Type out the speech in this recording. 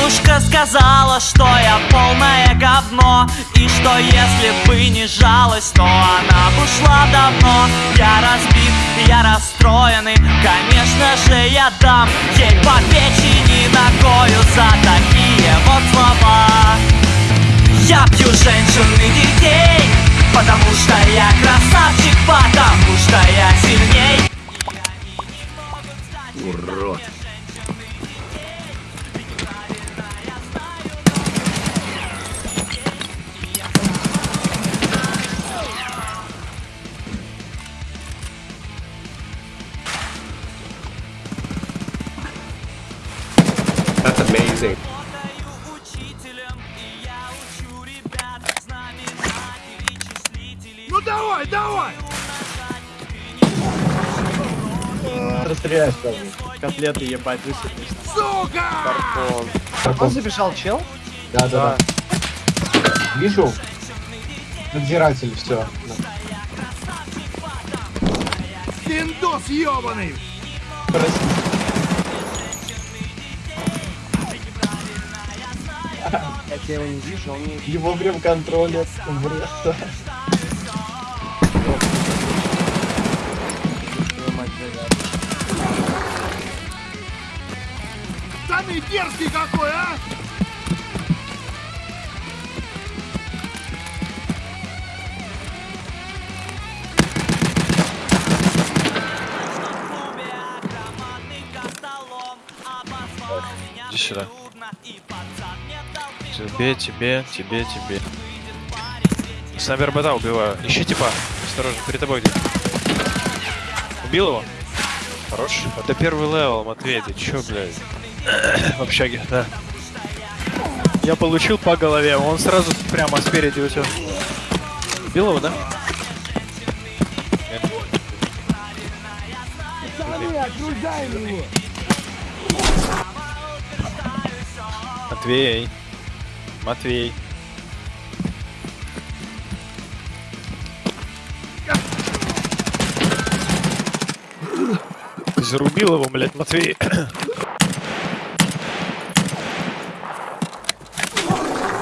Девушка сказала, что я полное говно И что если бы не жалость, то она бы ушла давно. Я разбит, я расстроенный, конечно же я дам Ей по печени ногою за такие вот слова. Я пью женщин и детей, потому что я красавчик Потому что я сильней. Урод. Числителей Ну давай, давай! Расстреляешь. Котлеты ебать высыпешь. Сука! Он забежал, чел? Да, да, да. Вижу. Надзиратель, все. Пиндос ебаный! Я его не вижу, он не... Его прям контролят. Вред. Самый дерзкий какой, а! клубе громадный костолом Обозвал меня Иди сюда. Тебе, тебе, тебе, тебе. Снайпер бота убиваю. Ищи типа. Осторожно, перед тобой где. Убил его? Хорош. Это первый level, Матвей, ты чё, блядь? В общаге, да. Я получил по голове, он сразу прямо спереди у тебя. Убил его, да? Нет. Матвей. Матвей. Зарубил его, блядь, Матвей.